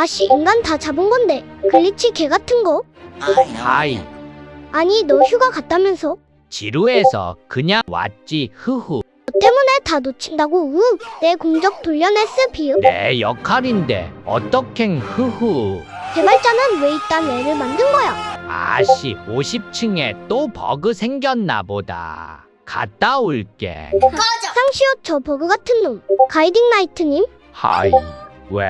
아씨 인간 다 잡은 건데 glitch 개 같은 거? hi 아니 너 휴가 갔다면서? 지루해서 그냥 왔지 흐흐 너 때문에 다 놓친다고 으. 내 공적 돌려냈어 비읍. 내 역할인데 어떡행 흐흐 개발자는 왜 이딴 애를 만든 거야? 아씨 50층에 또 버그 생겼나 보다 갔다 올게 상시옷 저 버그 같은 놈. 가이딩 나이트님? 하이 왜?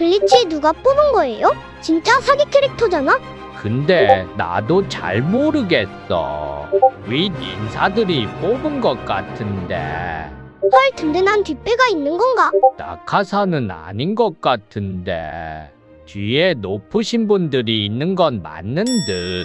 글리치 누가 뽑은 거예요? 진짜 사기 캐릭터잖아? 근데 나도 잘 모르겠어 윗 인사들이 뽑은 것 같은데 헐 든든한 뒷배가 있는 건가? 낙하산은 아닌 것 같은데 뒤에 높으신 분들이 있는 건 맞는 듯